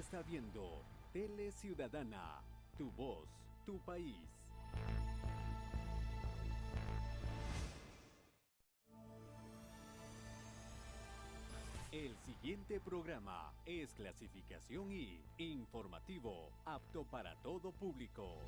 está viendo Tele Ciudadana, tu voz, tu país. El siguiente programa es clasificación y informativo, apto para todo público.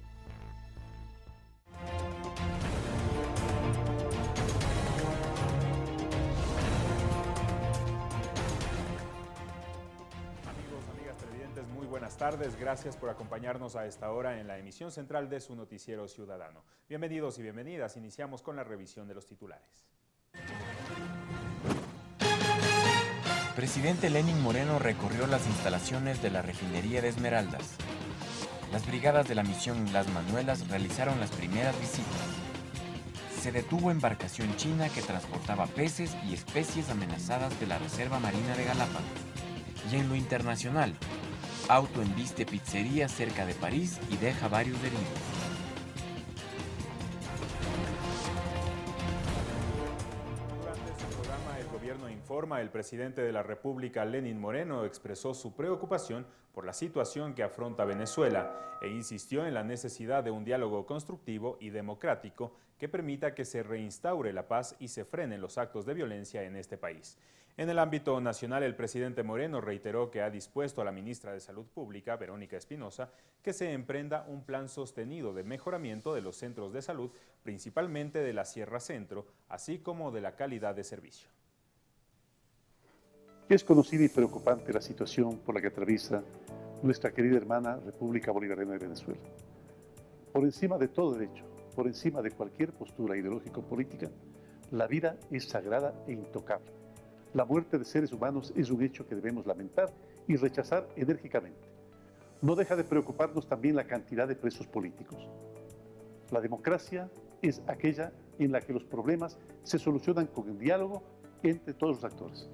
Buenas tardes. Gracias por acompañarnos a esta hora en la emisión central de su noticiero ciudadano. Bienvenidos y bienvenidas. Iniciamos con la revisión de los titulares. Presidente Lenin Moreno recorrió las instalaciones de la refinería de Esmeraldas. Las brigadas de la misión Las Manuelas realizaron las primeras visitas. Se detuvo embarcación china que transportaba peces y especies amenazadas de la Reserva Marina de Galápagos. Y en lo internacional, auto embiste pizzería cerca de París y deja varios heridos. Gobierno Informa, el presidente de la República, Lenin Moreno, expresó su preocupación por la situación que afronta Venezuela e insistió en la necesidad de un diálogo constructivo y democrático que permita que se reinstaure la paz y se frenen los actos de violencia en este país. En el ámbito nacional, el presidente Moreno reiteró que ha dispuesto a la ministra de Salud Pública, Verónica Espinosa, que se emprenda un plan sostenido de mejoramiento de los centros de salud, principalmente de la Sierra Centro, así como de la calidad de servicio. Es conocida y preocupante la situación por la que atraviesa nuestra querida hermana República Bolivariana de Venezuela. Por encima de todo derecho, por encima de cualquier postura ideológico-política, la vida es sagrada e intocable. La muerte de seres humanos es un hecho que debemos lamentar y rechazar enérgicamente. No deja de preocuparnos también la cantidad de presos políticos. La democracia es aquella en la que los problemas se solucionan con el diálogo entre todos los actores.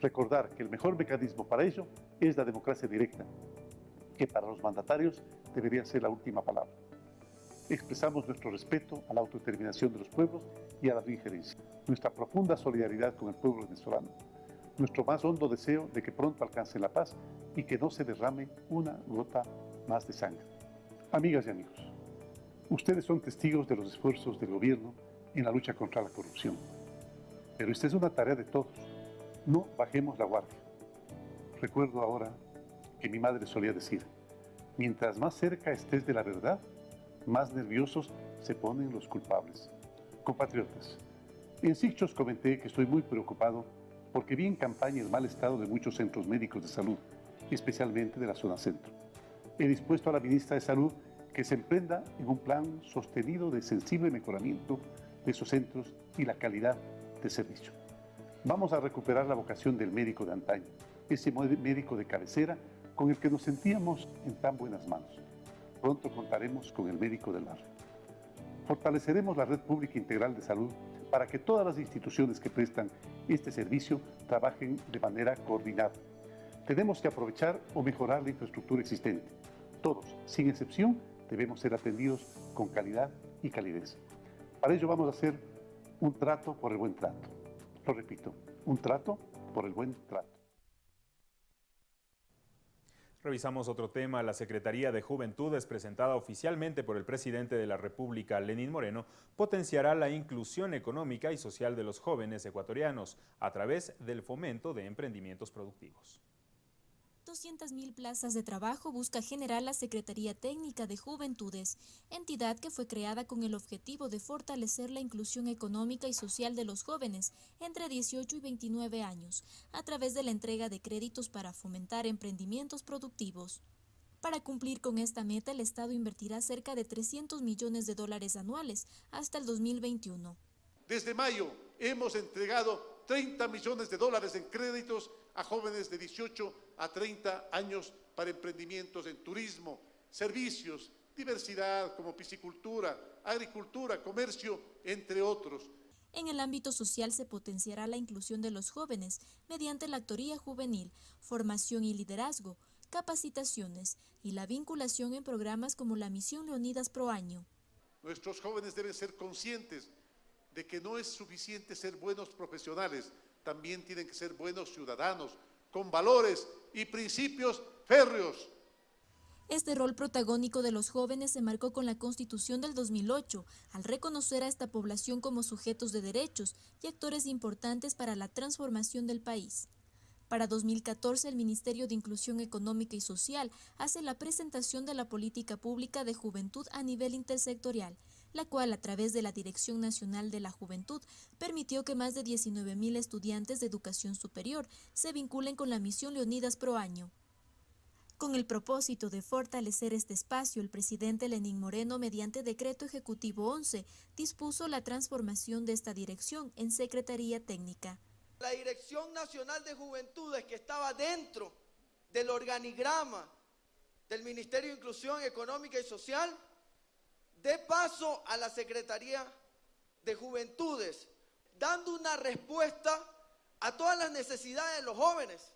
Recordar que el mejor mecanismo para ello es la democracia directa, que para los mandatarios debería ser la última palabra. Expresamos nuestro respeto a la autodeterminación de los pueblos y a la no nuestra profunda solidaridad con el pueblo venezolano, nuestro más hondo deseo de que pronto alcance la paz y que no se derrame una gota más de sangre. Amigas y amigos, ustedes son testigos de los esfuerzos del gobierno en la lucha contra la corrupción. Pero esta es una tarea de todos. No bajemos la guardia. Recuerdo ahora que mi madre solía decir, mientras más cerca estés de la verdad, más nerviosos se ponen los culpables. Compatriotas, en Sichos comenté que estoy muy preocupado porque vi en campaña el mal estado de muchos centros médicos de salud, especialmente de la zona centro. He dispuesto a la ministra de Salud que se emprenda en un plan sostenido de sensible mejoramiento de esos centros y la calidad de servicio. Vamos a recuperar la vocación del médico de antaño, ese médico de cabecera con el que nos sentíamos en tan buenas manos. Pronto contaremos con el médico del barrio. Fortaleceremos la red pública integral de salud para que todas las instituciones que prestan este servicio trabajen de manera coordinada. Tenemos que aprovechar o mejorar la infraestructura existente. Todos, sin excepción, debemos ser atendidos con calidad y calidez. Para ello vamos a hacer un trato por el buen trato. Lo repito, un trato por el buen trato. Revisamos otro tema. La Secretaría de Juventudes, presentada oficialmente por el presidente de la República, Lenín Moreno, potenciará la inclusión económica y social de los jóvenes ecuatorianos a través del fomento de emprendimientos productivos. 200.000 plazas de trabajo busca generar la Secretaría Técnica de Juventudes, entidad que fue creada con el objetivo de fortalecer la inclusión económica y social de los jóvenes entre 18 y 29 años, a través de la entrega de créditos para fomentar emprendimientos productivos. Para cumplir con esta meta, el Estado invertirá cerca de 300 millones de dólares anuales hasta el 2021. Desde mayo hemos entregado 30 millones de dólares en créditos a jóvenes de 18 a 30 años para emprendimientos en turismo, servicios, diversidad como piscicultura, agricultura, comercio, entre otros. En el ámbito social se potenciará la inclusión de los jóvenes mediante la actoría juvenil, formación y liderazgo, capacitaciones y la vinculación en programas como la Misión Leonidas Pro Año. Nuestros jóvenes deben ser conscientes de que no es suficiente ser buenos profesionales, también tienen que ser buenos ciudadanos, con valores y principios férreos. Este rol protagónico de los jóvenes se marcó con la Constitución del 2008, al reconocer a esta población como sujetos de derechos y actores importantes para la transformación del país. Para 2014, el Ministerio de Inclusión Económica y Social hace la presentación de la Política Pública de Juventud a nivel intersectorial, la cual, a través de la Dirección Nacional de la Juventud, permitió que más de 19.000 estudiantes de educación superior se vinculen con la misión Leonidas Pro Año. Con el propósito de fortalecer este espacio, el presidente Lenín Moreno, mediante decreto ejecutivo 11, dispuso la transformación de esta dirección en Secretaría Técnica. La Dirección Nacional de Juventudes que estaba dentro del organigrama del Ministerio de Inclusión Económica y Social, dé paso a la Secretaría de Juventudes, dando una respuesta a todas las necesidades de los jóvenes.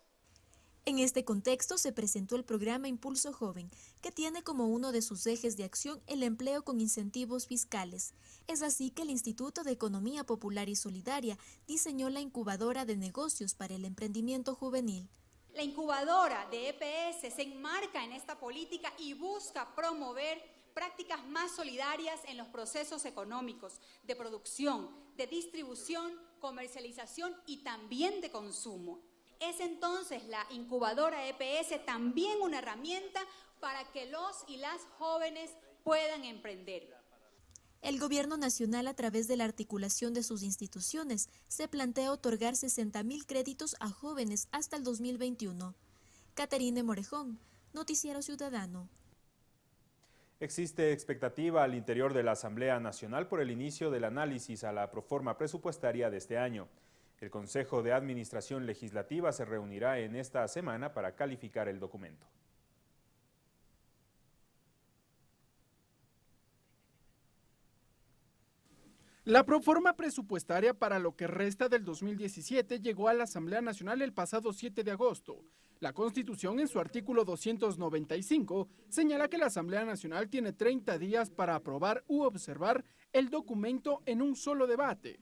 En este contexto se presentó el programa Impulso Joven, que tiene como uno de sus ejes de acción el empleo con incentivos fiscales. Es así que el Instituto de Economía Popular y Solidaria diseñó la incubadora de negocios para el emprendimiento juvenil. La incubadora de EPS se enmarca en esta política y busca promover prácticas más solidarias en los procesos económicos de producción, de distribución, comercialización y también de consumo. Es entonces la incubadora EPS también una herramienta para que los y las jóvenes puedan emprender. El Gobierno Nacional, a través de la articulación de sus instituciones, se plantea otorgar 60 mil créditos a jóvenes hasta el 2021. Caterine Morejón, Noticiero Ciudadano. Existe expectativa al interior de la Asamblea Nacional por el inicio del análisis a la proforma presupuestaria de este año. El Consejo de Administración Legislativa se reunirá en esta semana para calificar el documento. La proforma presupuestaria para lo que resta del 2017 llegó a la Asamblea Nacional el pasado 7 de agosto. La Constitución, en su artículo 295, señala que la Asamblea Nacional tiene 30 días para aprobar u observar el documento en un solo debate.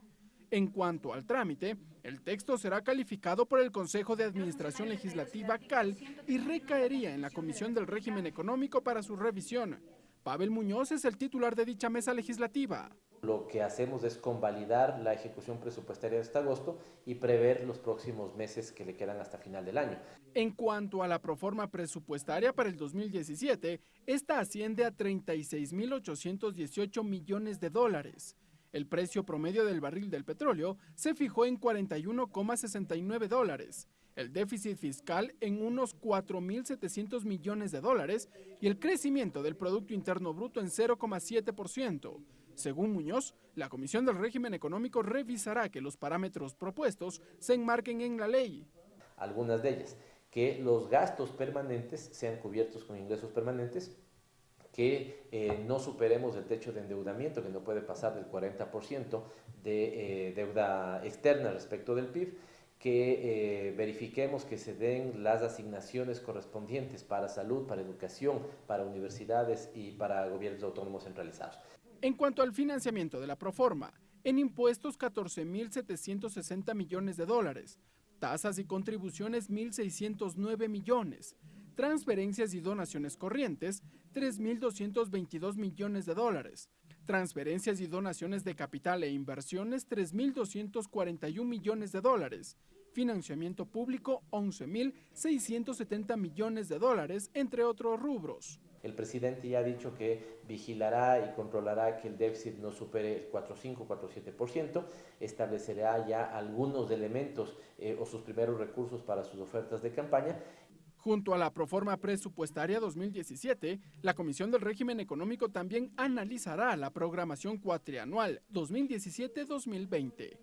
En cuanto al trámite, el texto será calificado por el Consejo de Administración Legislativa CAL y recaería en la Comisión del Régimen Económico para su revisión. Pavel Muñoz es el titular de dicha mesa legislativa. Lo que hacemos es convalidar la ejecución presupuestaria de este agosto y prever los próximos meses que le quedan hasta final del año. En cuanto a la proforma presupuestaria para el 2017, esta asciende a 36.818 millones de dólares. El precio promedio del barril del petróleo se fijó en 41,69 dólares, el déficit fiscal en unos 4.700 millones de dólares y el crecimiento del Producto Interno Bruto en 0,7%. Según Muñoz, la Comisión del Régimen Económico revisará que los parámetros propuestos se enmarquen en la ley. Algunas de ellas, que los gastos permanentes sean cubiertos con ingresos permanentes que eh, no superemos el techo de endeudamiento, que no puede pasar del 40% de eh, deuda externa respecto del PIB, que eh, verifiquemos que se den las asignaciones correspondientes para salud, para educación, para universidades y para gobiernos autónomos centralizados. En cuanto al financiamiento de la Proforma, en impuestos 14.760 millones de dólares, tasas y contribuciones 1.609 millones, transferencias y donaciones corrientes, 3.222 millones de dólares, transferencias y donaciones de capital e inversiones, 3.241 millones de dólares, financiamiento público, 11.670 millones de dólares, entre otros rubros. El presidente ya ha dicho que vigilará y controlará que el déficit no supere el 4,5, 4,7%, establecerá ya algunos elementos eh, o sus primeros recursos para sus ofertas de campaña Junto a la proforma presupuestaria 2017, la Comisión del Régimen Económico también analizará la programación cuatrianual 2017-2020.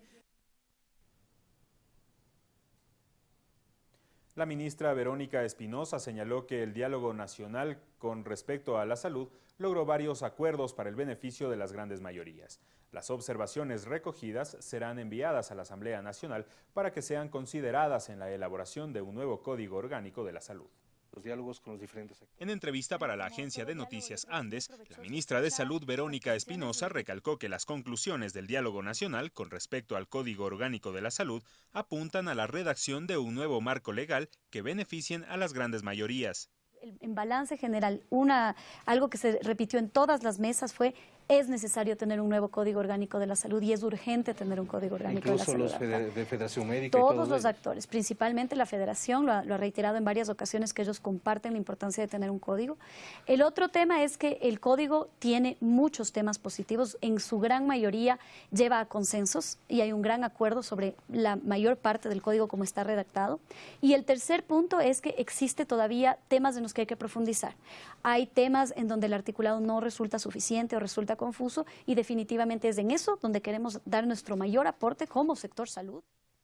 La ministra Verónica Espinosa señaló que el diálogo nacional con respecto a la salud logró varios acuerdos para el beneficio de las grandes mayorías. Las observaciones recogidas serán enviadas a la Asamblea Nacional para que sean consideradas en la elaboración de un nuevo Código Orgánico de la Salud. Los diálogos con los diferentes En entrevista para la agencia de noticias Andes, la ministra de Salud Verónica Espinosa recalcó que las conclusiones del diálogo nacional con respecto al Código Orgánico de la Salud apuntan a la redacción de un nuevo marco legal que beneficien a las grandes mayorías. En balance general, una, algo que se repitió en todas las mesas fue es necesario tener un nuevo código orgánico de la salud y es urgente tener un código orgánico de la salud. Incluso los de Federación Médica. Todos los actores, principalmente la Federación, lo ha, lo ha, reiterado en varias ocasiones que ellos comparten la importancia de tener un código. El otro tema es que el código tiene muchos temas positivos, en su gran mayoría lleva a consensos y hay un gran acuerdo sobre la mayor parte del código como está redactado. Y el tercer punto es que existe todavía temas en los que hay que profundizar. Hay temas en donde el articulado no resulta suficiente o resulta confuso y definitivamente es en eso donde queremos dar nuestro mayor aporte como sector salud.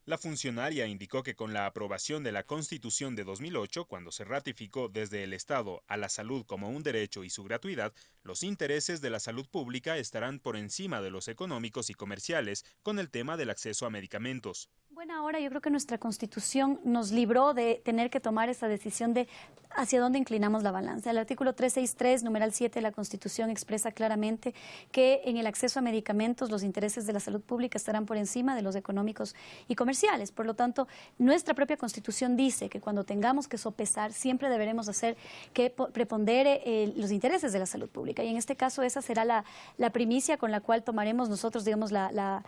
La funcionaria indicó que con la aprobación de la Constitución de 2008, cuando se ratificó desde el Estado a la salud como un derecho y su gratuidad, los intereses de la salud pública estarán por encima de los económicos y comerciales con el tema del acceso a medicamentos. Bueno, ahora yo creo que nuestra constitución nos libró de tener que tomar esa decisión de hacia dónde inclinamos la balanza. El artículo 363, numeral 7 de la constitución expresa claramente que en el acceso a medicamentos los intereses de la salud pública estarán por encima de los económicos y comerciales. Por lo tanto, nuestra propia constitución dice que cuando tengamos que sopesar siempre deberemos hacer que prepondere eh, los intereses de la salud pública. Y en este caso esa será la, primicia con la cual tomaremos nosotros, digamos, la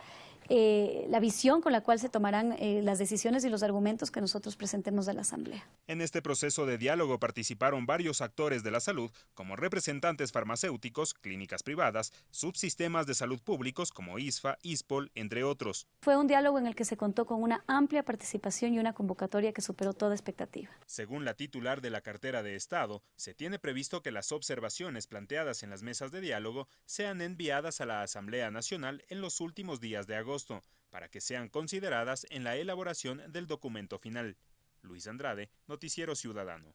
eh, la visión con la cual se tomarán eh, las decisiones y los argumentos que nosotros presentemos a la Asamblea. En este proceso de diálogo participaron varios actores de la salud, como representantes farmacéuticos, clínicas privadas, subsistemas de salud públicos como ISFA, ISPOL, entre otros. Fue un diálogo en el que se contó con una amplia participación y una convocatoria que superó toda expectativa. Según la titular de la cartera de Estado, se tiene previsto que las observaciones planteadas en las mesas de diálogo sean enviadas a la Asamblea Nacional en los últimos días de agosto para que sean consideradas en la elaboración del documento final. Luis Andrade, Noticiero Ciudadano.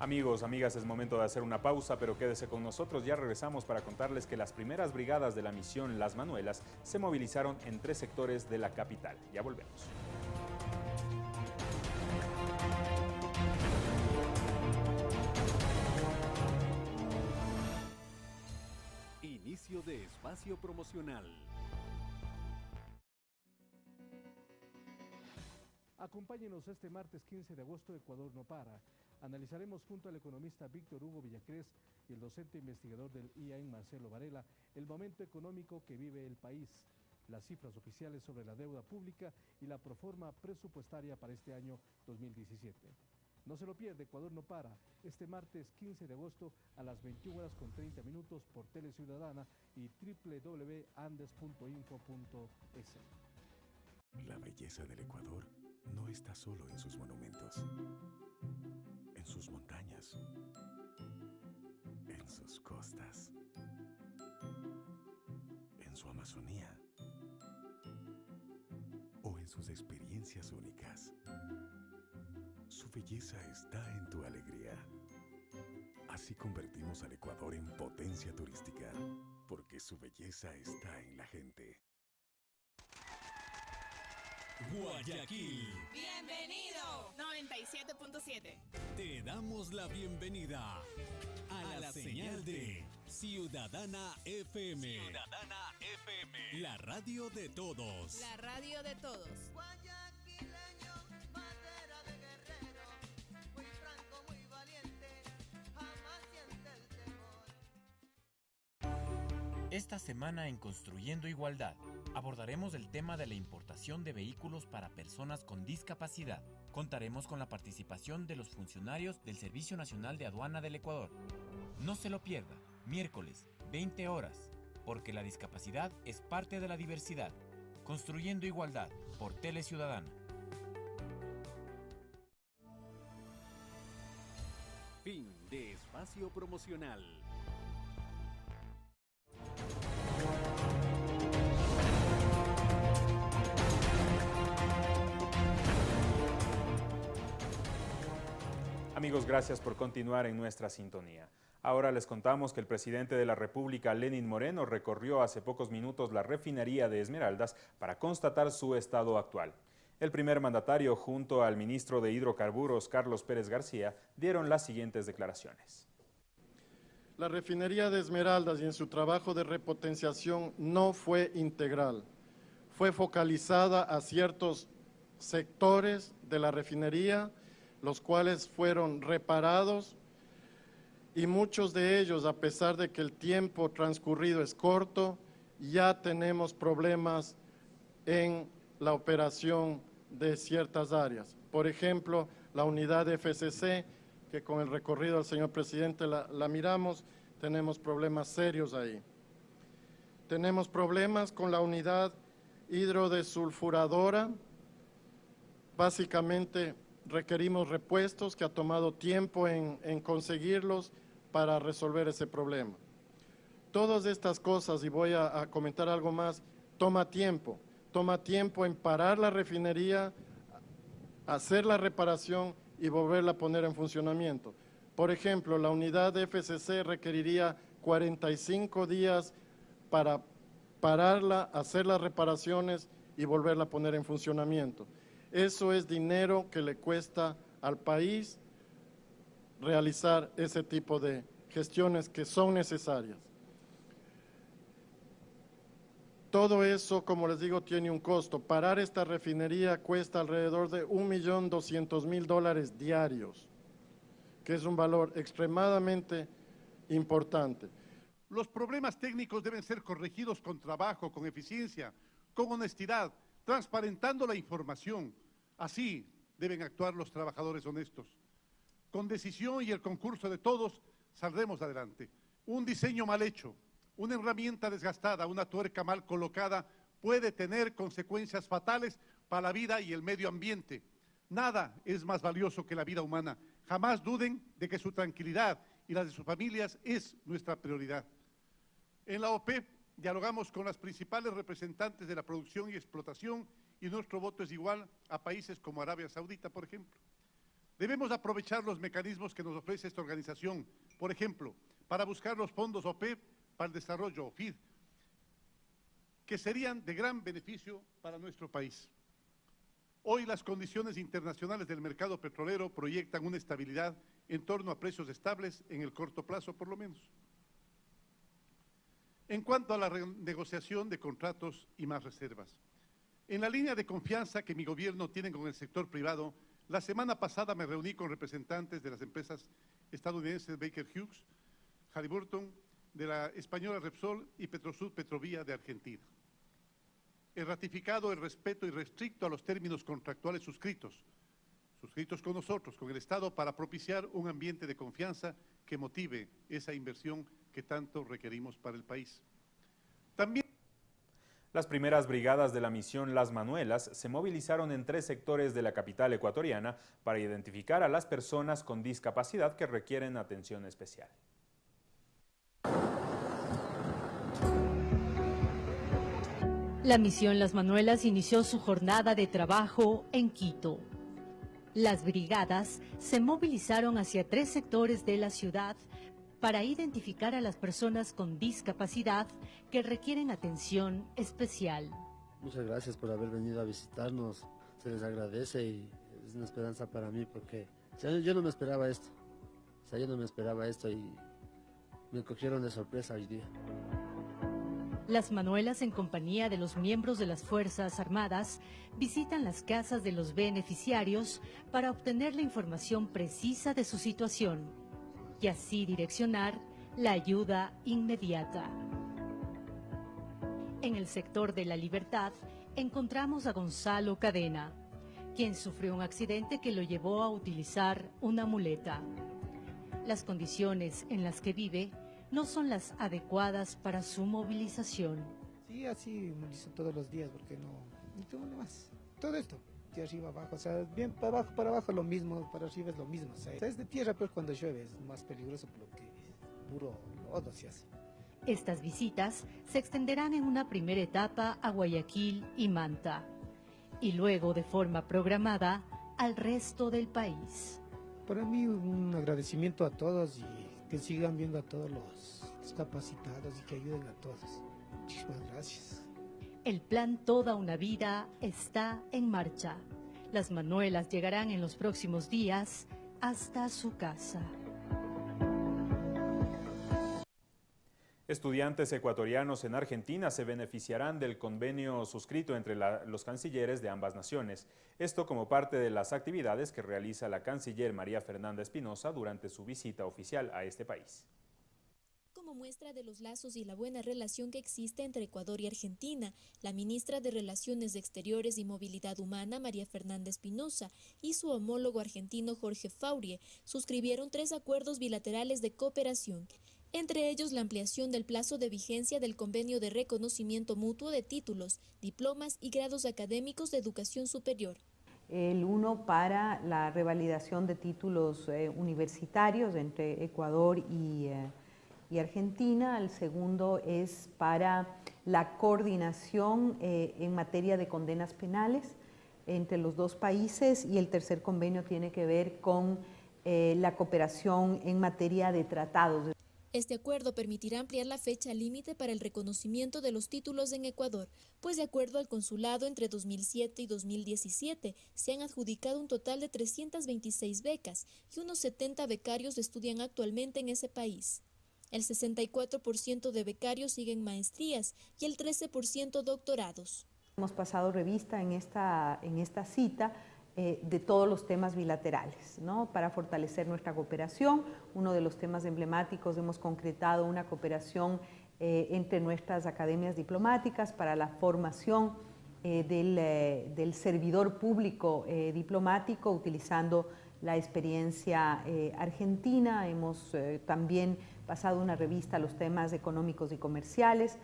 Amigos, amigas, es momento de hacer una pausa, pero quédese con nosotros. Ya regresamos para contarles que las primeras brigadas de la misión Las Manuelas se movilizaron en tres sectores de la capital. Ya volvemos. Inicio de espacio promocional. Acompáñenos este martes 15 de agosto, Ecuador no para. Analizaremos junto al economista Víctor Hugo Villacrés y el docente investigador del IAEN Marcelo Varela el momento económico que vive el país, las cifras oficiales sobre la deuda pública y la proforma presupuestaria para este año 2017. No se lo pierde, Ecuador no para. Este martes 15 de agosto a las 21 horas con 30 minutos por Tele Ciudadana y www.andes.info.es. La belleza del Ecuador no está solo en sus monumentos, en sus montañas, en sus costas, en su Amazonía o en sus experiencias únicas. Su belleza está en tu alegría. Así convertimos al Ecuador en potencia turística, porque su belleza está en la gente. Guayaquil. Bienvenido. 97.7. Te damos la bienvenida a, la, señal de Ciudadana FM. Ciudadana FM. La radio de todos. La radio de todos. Esta semana en Construyendo Igualdad abordaremos el tema de la importación de vehículos para personas con discapacidad. Contaremos con la participación de los funcionarios del Servicio Nacional de Aduana del Ecuador. No se lo pierda, miércoles, 20 horas, porque la discapacidad es parte de la diversidad. Construyendo Igualdad por Tele Ciudadana. Fin de espacio promocional. Amigos, gracias por continuar en nuestra sintonía. Ahora les contamos que el presidente de la República, Lenin Moreno, recorrió hace pocos minutos la refinería de Esmeraldas para constatar su estado actual. El primer mandatario, junto al ministro de Hidrocarburos, Carlos Pérez García, dieron las siguientes declaraciones. La refinería de Esmeraldas y en su trabajo de repotenciación no fue integral. Fue focalizada a ciertos sectores de la refinería los cuales fueron reparados y muchos de ellos, a pesar de que el tiempo transcurrido es corto, ya tenemos problemas en la operación de ciertas áreas. Por ejemplo, la unidad FCC, que con el recorrido del señor presidente la miramos, tenemos problemas serios ahí. Tenemos problemas con la unidad hidrodesulfuradora. Básicamente requerimos repuestos que ha tomado tiempo en, conseguirlos para resolver ese problema. Todas estas cosas, y voy a, a comentar algo más, toma tiempo. Toma tiempo en parar la refinería, hacer la reparación y volverla a poner en funcionamiento. Por ejemplo, la unidad de FCC requeriría 45 días para pararla, hacer las reparaciones y volverla a poner en funcionamiento. Eso es dinero que le cuesta al país realizar ese tipo de gestiones que son necesarias. Todo eso, como les digo, tiene un costo. Parar esta refinería cuesta alrededor de 1.200.000 dólares diarios, que es un valor extremadamente importante. Los problemas técnicos deben ser corregidos con trabajo, con eficiencia, con honestidad, transparentando la información. Así deben actuar los trabajadores honestos. Con decisión y el concurso de todos saldremos adelante. Un diseño mal hecho, una herramienta desgastada, una tuerca mal colocada puede tener consecuencias fatales para la vida y el medio ambiente. Nada es más valioso que la vida humana. Jamás duden de que su tranquilidad y la de sus familias es nuestra prioridad. En la OPEP dialogamos con las principales representantes de la producción y explotación y nuestro voto es igual a países como Arabia Saudita, por ejemplo. Debemos aprovechar los mecanismos que nos ofrece esta organización, por ejemplo, para buscar los fondos OPEP para el desarrollo OFID, que serían de gran beneficio para nuestro país. Hoy las condiciones internacionales del mercado petrolero proyectan una estabilidad en torno a precios estables en el corto plazo, por lo menos. En cuanto a la negociación de contratos y más reservas, en la línea de confianza que mi gobierno tiene con el sector privado, la semana pasada me reuní con representantes de las empresas estadounidenses Baker Hughes, Halliburton, de la española Repsol y Petrosud Petrovía de Argentina. He ratificado el respeto irrestricto a los términos contractuales suscritos, suscritos con nosotros, con el Estado, para propiciar un ambiente de confianza que motive esa inversión que tanto requerimos para el país. También las primeras brigadas de la misión Las Manuelas se movilizaron en tres sectores de la capital ecuatoriana para identificar a las personas con discapacidad que requieren atención especial. La misión Las Manuelas inició su jornada de trabajo en Quito. Las brigadas se movilizaron hacia tres sectores de la ciudad para identificar a las personas con discapacidad que requieren atención especial. Muchas gracias por haber venido a visitarnos. Se les agradece y es una esperanza para mí porque yo no me esperaba esto. O sea, yo no me esperaba esto y me cogieron de sorpresa hoy día. Las Manuelas, en compañía de los miembros de las Fuerzas Armadas, visitan las casas de los beneficiarios para obtener la información precisa de su situación y así direccionar la ayuda inmediata. En el sector de la libertad encontramos a Gonzalo Cadena, quien sufrió un accidente que lo llevó a utilizar una muleta. Las condiciones en las que vive no son las adecuadas para su movilización. Sí, así movilizo todos los días porque no, no tengo nada más. Todo esto, de arriba abajo, o sea, bien para abajo, para abajo lo mismo, para arriba es lo mismo. O sea, es de tierra, pero cuando llueve es más peligroso porque puro lodo se hace. Estas visitas se extenderán en una primera etapa a Guayaquil y Manta, y luego de forma programada al resto del país. Para mí un agradecimiento a todos y que sigan viendo a todos los discapacitados y que ayuden a todos. Muchísimas gracias. El plan Toda una Vida está en marcha. Las manuelas llegarán en los próximos días hasta su casa. Estudiantes ecuatorianos en Argentina se beneficiarán del convenio suscrito entre los cancilleres de ambas naciones. Esto como parte de las actividades que realiza la canciller María Fernanda Espinosa durante su visita oficial a este país como muestra de los lazos y la buena relación que existe entre Ecuador y Argentina, la ministra de Relaciones Exteriores y Movilidad Humana, María Fernanda Espinosa, y su homólogo argentino Jorge Faurie suscribieron tres acuerdos bilaterales de cooperación, entre ellos la ampliación del plazo de vigencia del convenio de reconocimiento mutuo de títulos, diplomas y grados académicos de educación superior. El uno para la revalidación de títulos eh, universitarios entre Ecuador y, eh, y Argentina, el segundo es para la coordinación eh, en materia de condenas penales entre los dos países. Y el tercer convenio tiene que ver con la cooperación en materia de tratados. Este acuerdo permitirá ampliar la fecha límite para el reconocimiento de los títulos en Ecuador, pues de acuerdo al consulado entre 2007 y 2017 se han adjudicado un total de 326 becas y unos 70 becarios estudian actualmente en ese país. El 64% de becarios siguen maestrías y el 13% doctorados. Hemos pasado revista en esta, en esta cita eh, de todos los temas bilaterales, ¿no? para fortalecer nuestra cooperación. Uno de los temas emblemáticos hemos concretado una cooperación eh, entre nuestras academias diplomáticas para la formación eh, del, del, servidor público diplomático utilizando la experiencia argentina. Hemos también pasado una revista a los temas económicos y comerciales.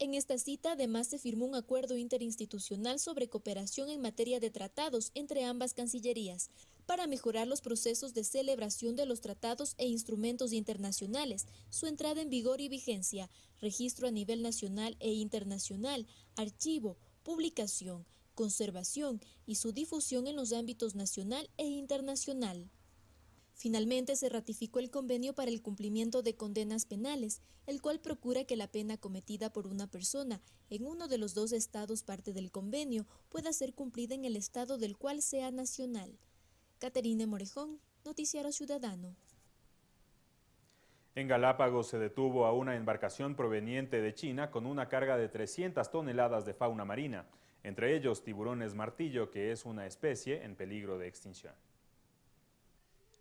En esta cita además se firmó un acuerdo interinstitucional sobre cooperación en materia de tratados entre ambas cancillerías para mejorar los procesos de celebración de los tratados e instrumentos internacionales, su entrada en vigor y vigencia, registro a nivel nacional e internacional, archivo, publicación, conservación y su difusión en los ámbitos nacional e internacional. Finalmente se ratificó el convenio para el cumplimiento de condenas penales, el cual procura que la pena cometida por una persona en uno de los dos estados parte del convenio pueda ser cumplida en el estado del cual sea nacional. Caterine Morejón, Noticiero Ciudadano. En Galápagos se detuvo a una embarcación proveniente de China con una carga de 300 toneladas de fauna marina, entre ellos tiburones martillo, que es una especie en peligro de extinción.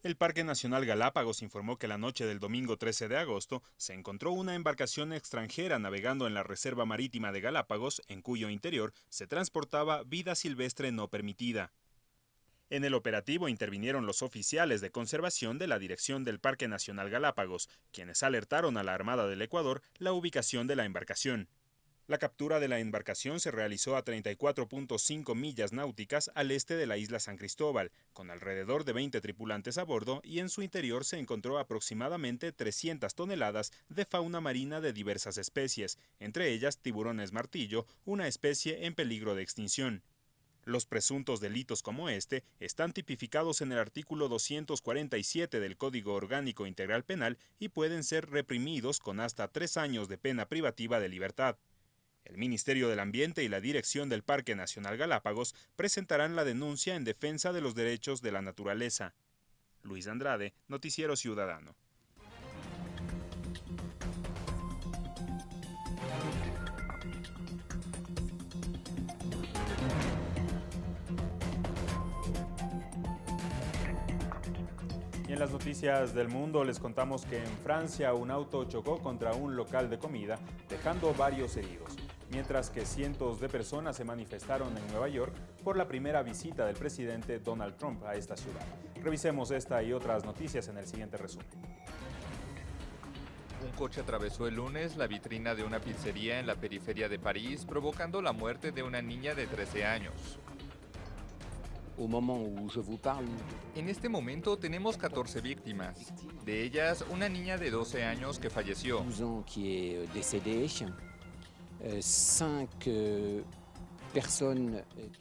El Parque Nacional Galápagos informó que la noche del domingo 13 de agosto se encontró una embarcación extranjera navegando en la Reserva Marítima de Galápagos, en cuyo interior se transportaba vida silvestre no permitida. En el operativo intervinieron los oficiales de conservación de la Dirección del Parque Nacional Galápagos, quienes alertaron a la Armada del Ecuador la ubicación de la embarcación. La captura de la embarcación se realizó a 34.5 millas náuticas al este de la isla San Cristóbal, con alrededor de 20 tripulantes a bordo y en su interior se encontró aproximadamente 300 toneladas de fauna marina de diversas especies, entre ellas tiburones martillo, una especie en peligro de extinción. Los presuntos delitos como este están tipificados en el artículo 247 del Código Orgánico Integral Penal y pueden ser reprimidos con hasta tres años de pena privativa de libertad. El Ministerio del Ambiente y la Dirección del Parque Nacional Galápagos presentarán la denuncia en defensa de los derechos de la naturaleza. Luis Andrade, Noticiero Ciudadano. Y en las noticias del mundo les contamos que en Francia un auto chocó contra un local de comida, dejando varios heridos mientras que cientos de personas se manifestaron en Nueva York por la primera visita del presidente Donald Trump a esta ciudad. Revisemos esta y otras noticias en el siguiente resumen. Un coche atravesó el lunes la vitrina de una pizzería en la periferia de París, provocando la muerte de una niña de 13 años. En este momento tenemos 14 víctimas, de ellas una niña de 12 años que falleció.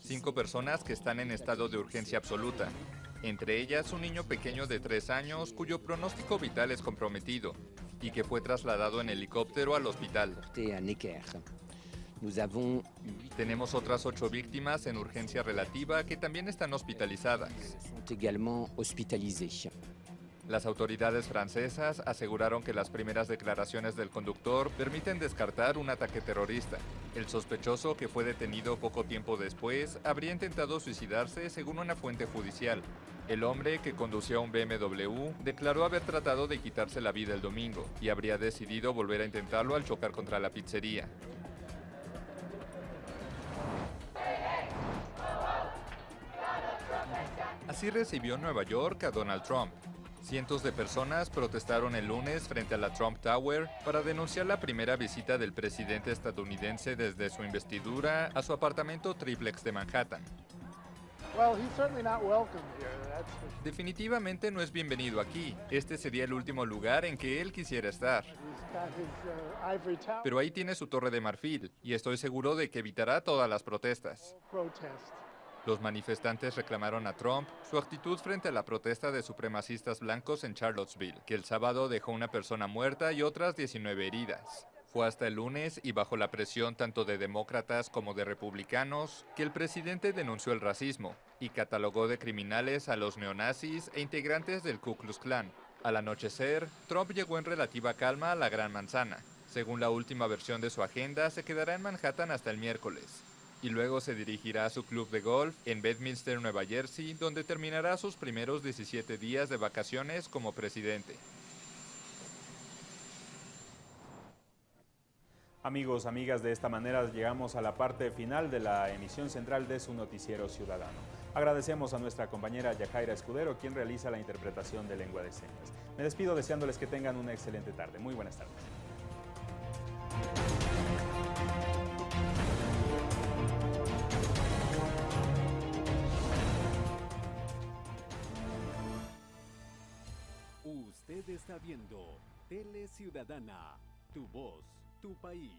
Cinco personas que están en estado de urgencia absoluta. Entre ellas un niño pequeño de tres años cuyo pronóstico vital es comprometido y que fue trasladado en helicóptero al hospital. Tenemos otras ocho víctimas en urgencia relativa que también están hospitalizadas. Las autoridades francesas aseguraron que las primeras declaraciones del conductor permiten descartar un ataque terrorista. El sospechoso, que fue detenido poco tiempo después, habría intentado suicidarse según una fuente judicial. El hombre, que conducía un BMW, declaró haber tratado de quitarse la vida el domingo y habría decidido volver a intentarlo al chocar contra la pizzería. Así recibió Nueva York a Donald Trump. Cientos de personas protestaron el lunes frente a la Trump Tower para denunciar la primera visita del presidente estadounidense desde su investidura a su apartamento triplex de Manhattan. Definitivamente no es bienvenido aquí. Este sería el último lugar en que él quisiera estar. Pero ahí tiene su torre de marfil y estoy seguro de que evitará todas las protestas. Los manifestantes reclamaron a Trump su actitud frente a la protesta de supremacistas blancos en Charlottesville, que el sábado dejó una persona muerta y otras 19 heridas. Fue hasta el lunes y bajo la presión tanto de demócratas como de republicanos que el presidente denunció el racismo y catalogó de criminales a los neonazis e integrantes del Ku Klux Klan. Al anochecer, Trump llegó en relativa calma a la Gran Manzana. Según la última versión de su agenda, se quedará en Manhattan hasta el miércoles y luego se dirigirá a su club de golf en Bedminster, Nueva Jersey, donde terminará sus primeros 17 días de vacaciones como presidente. Amigos, amigas, de esta manera llegamos a la parte final de la emisión central de su noticiero ciudadano. Agradecemos a nuestra compañera Yajaira Escudero, quien realiza la interpretación de lengua de señas. Me despido deseándoles que tengan una excelente tarde. Muy buenas tardes. está viendo Tele Ciudadana, tu voz, tu país.